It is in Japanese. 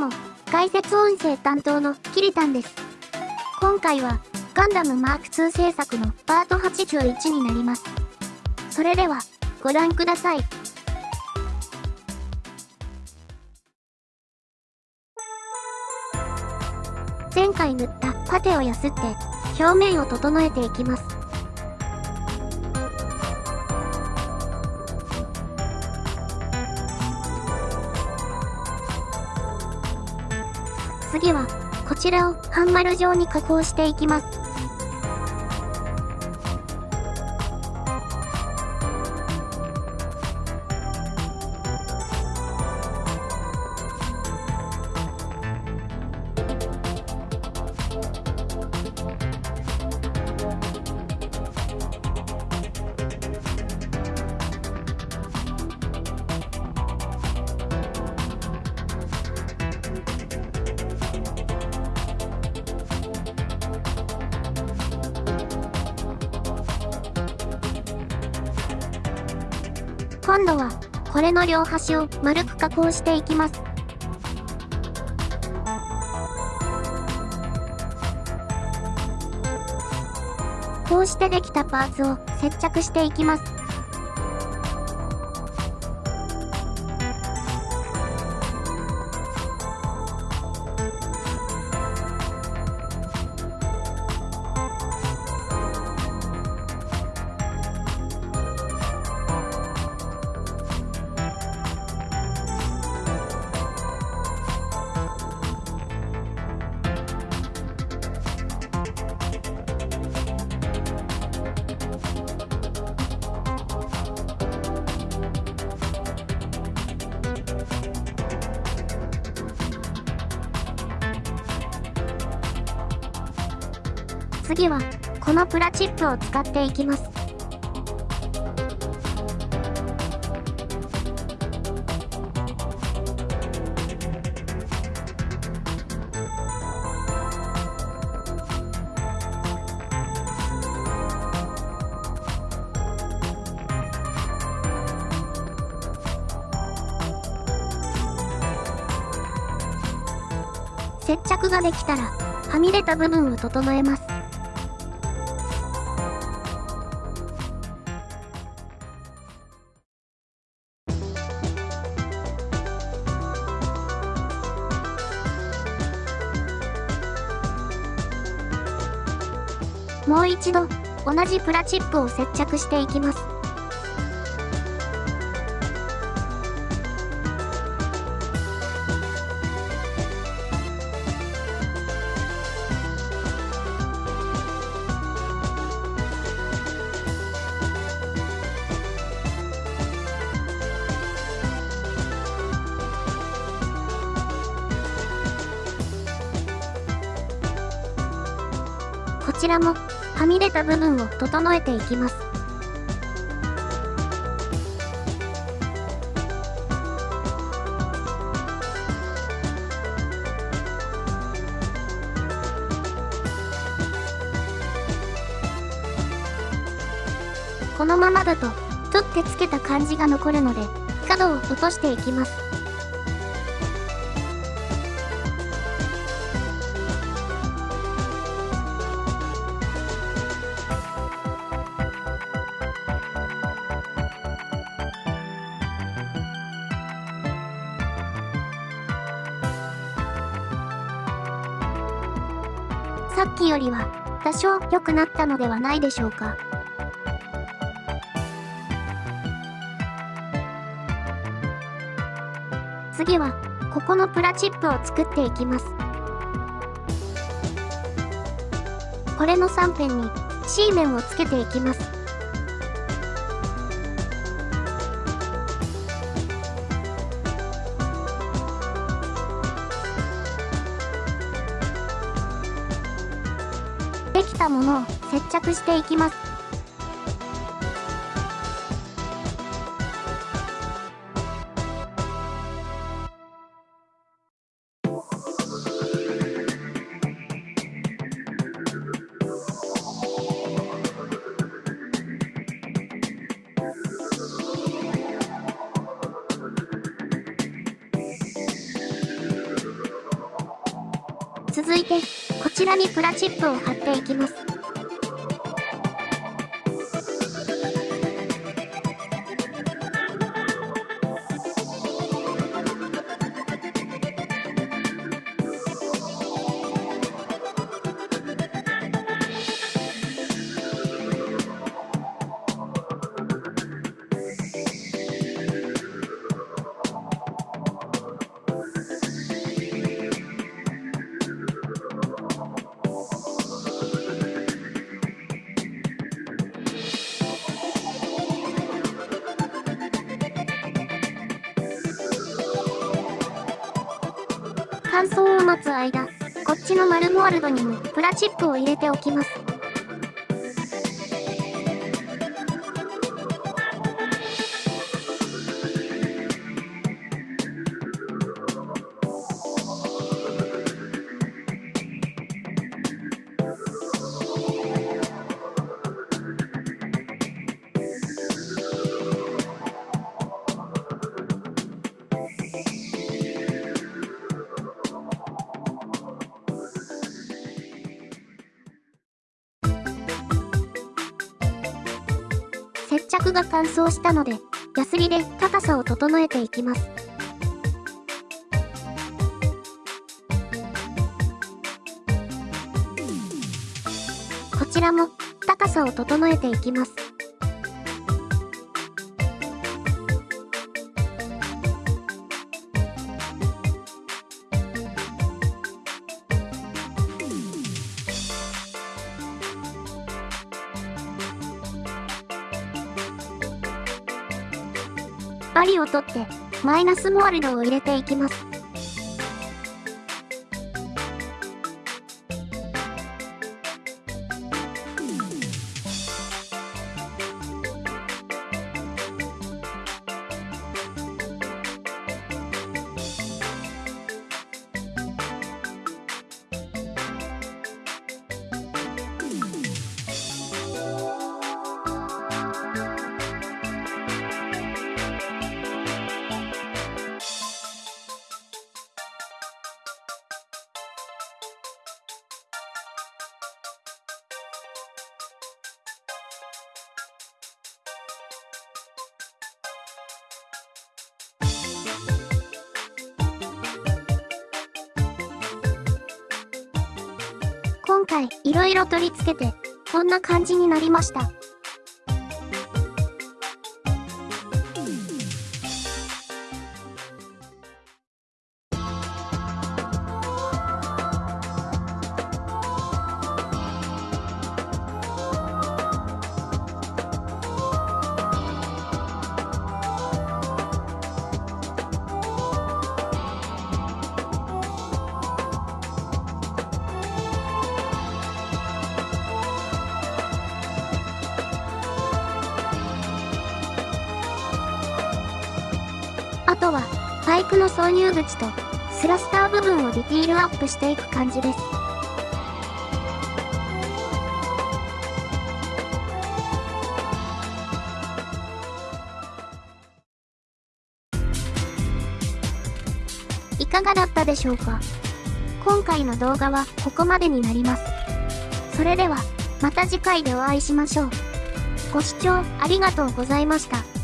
も、解説音声担当のキリタンです。今回は、ガンダムマーク2制作のパート81になります。それでは、ご覧ください。前回塗ったパテをやすって、表面を整えていきます。次は、こちらを半丸状に加工していきます。今度は、これの両端を丸く加工していきます。こうしてできたパーツを接着していきます。次は、このプラチップを使っていきます。接着ができたら、はみ出た部分を整えます。もう一度、同じプラチップを接着していきます。ちらもはみ出た部分を整えていきます。このままだと、取ってつけた感じが残るので、角を落としていきます。さっきよりは多少良くなったのではないでしょうか。次は、ここのプラチップを作っていきます。これの3辺に C 面をつけていきます。できたものを接着していきます。続いてこちらにプラチップを貼っていきます。乾燥を待つ間、こっちのマルモアルドにもプラチップを入れておきます。接着が乾燥したので、ヤスリで高さを整えていきます。こちらも高さを整えていきます。針を取って、マイナスモールドを入れていきます。回いろいろ取り付けて、こんな感じになりました。は、パイプの挿入口と、スラスター部分をディティールアップしていく感じです。いかがだったでしょうか？今回の動画はここまでになります。それでは、また次回でお会いしましょう。ご視聴ありがとうございました。